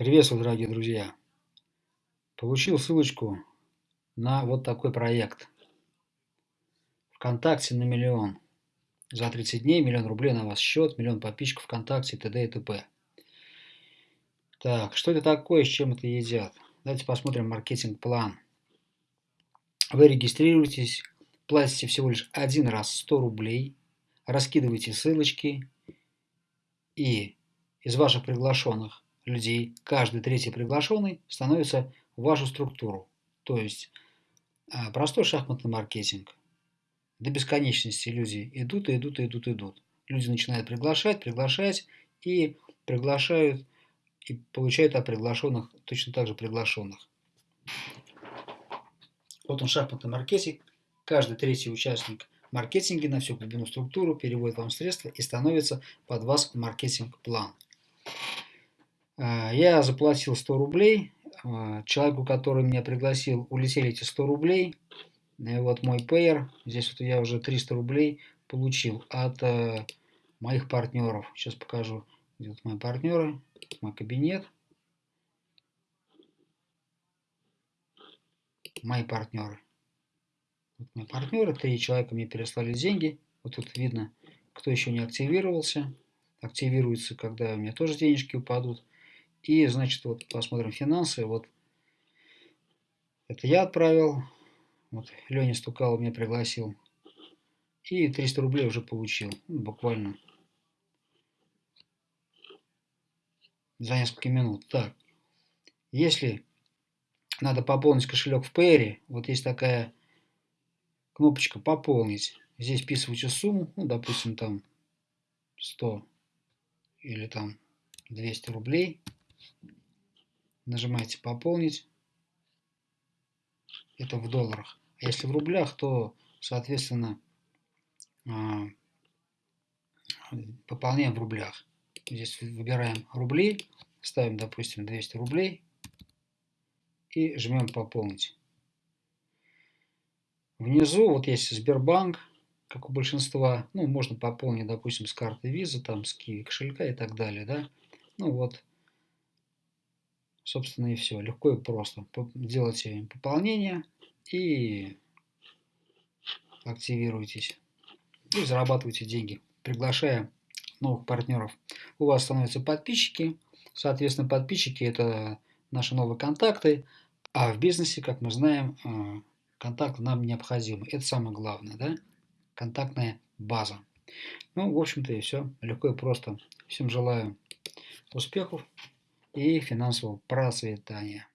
Приветствую, дорогие друзья! Получил ссылочку на вот такой проект. ВКонтакте на миллион. За 30 дней миллион рублей на вас счет, миллион подписчиков ВКонтакте, т.д. и т.п. Так, что это такое, с чем это едят? Давайте посмотрим маркетинг-план. Вы регистрируетесь, платите всего лишь один раз 100 рублей, раскидываете ссылочки и из ваших приглашенных людей, каждый третий приглашенный становится в вашу структуру. То есть а, простой шахматный маркетинг. До бесконечности люди идут и идут и идут и идут. Люди начинают приглашать, приглашать и приглашают и получают от приглашенных точно так же приглашенных. Вот он шахматный маркетинг. Каждый третий участник маркетинга на всю глубину структуру переводит вам средства и становится под вас маркетинг-план. А, я заплатил 100 рублей. А, человеку, который меня пригласил, улетели эти 100 рублей. Вот мой пейер. Здесь вот я уже 300 рублей получил от э, моих партнеров. Сейчас покажу, вот мои партнеры, мой кабинет. Мои партнеры. Вот мои партнеры, три человека мне переслали деньги. Вот тут видно, кто еще не активировался. Активируется, когда у меня тоже денежки упадут. И, значит, вот посмотрим финансы. Вот это я отправил. Вот Леня Стукало меня пригласил. И 300 рублей уже получил. Ну, буквально за несколько минут. Так, если надо пополнить кошелек в Payre, вот есть такая кнопочка «Пополнить». Здесь вписываете сумму, ну, допустим, там 100 или там 200 рублей нажимаете «Пополнить». Это в долларах. А если в рублях, то, соответственно, а, пополняем в рублях. Здесь выбираем рубли, ставим, допустим, 200 рублей и жмем «Пополнить». Внизу вот есть Сбербанк, как у большинства. Ну, можно пополнить, допустим, с карты Visa, там, с Kiwi кошелька и так далее, да. Ну вот, Собственно и все. Легко и просто. Делайте пополнение и активируйтесь. И зарабатывайте деньги, приглашая новых партнеров. У вас становятся подписчики. Соответственно, подписчики – это наши новые контакты. А в бизнесе, как мы знаем, э, контакт нам необходим. Это самое главное, да? Контактная база. Ну, в общем-то и все. Легко и просто. Всем желаю успехов и финансового процветания.